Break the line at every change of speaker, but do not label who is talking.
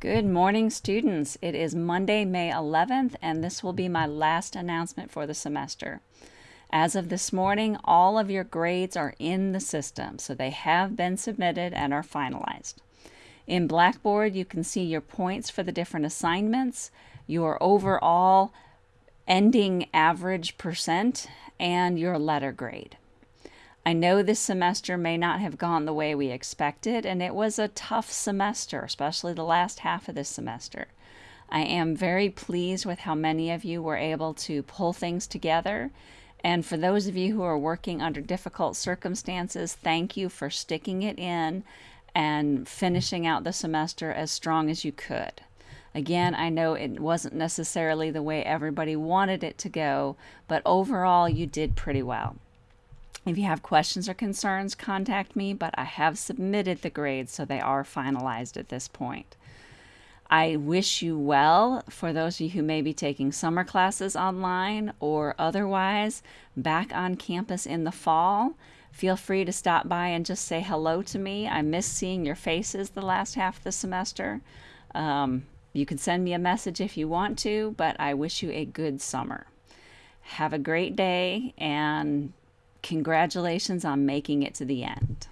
Good morning, students. It is Monday, May 11th, and this will be my last announcement for the semester. As of this morning, all of your grades are in the system, so they have been submitted and are finalized. In Blackboard, you can see your points for the different assignments, your overall ending average percent, and your letter grade. I know this semester may not have gone the way we expected, and it was a tough semester, especially the last half of this semester. I am very pleased with how many of you were able to pull things together. And for those of you who are working under difficult circumstances, thank you for sticking it in and finishing out the semester as strong as you could. Again, I know it wasn't necessarily the way everybody wanted it to go, but overall, you did pretty well. If you have questions or concerns, contact me, but I have submitted the grades, so they are finalized at this point. I wish you well for those of you who may be taking summer classes online or otherwise back on campus in the fall. Feel free to stop by and just say hello to me. I miss seeing your faces the last half of the semester. Um, you can send me a message if you want to, but I wish you a good summer. Have a great day and Congratulations on making it to the end.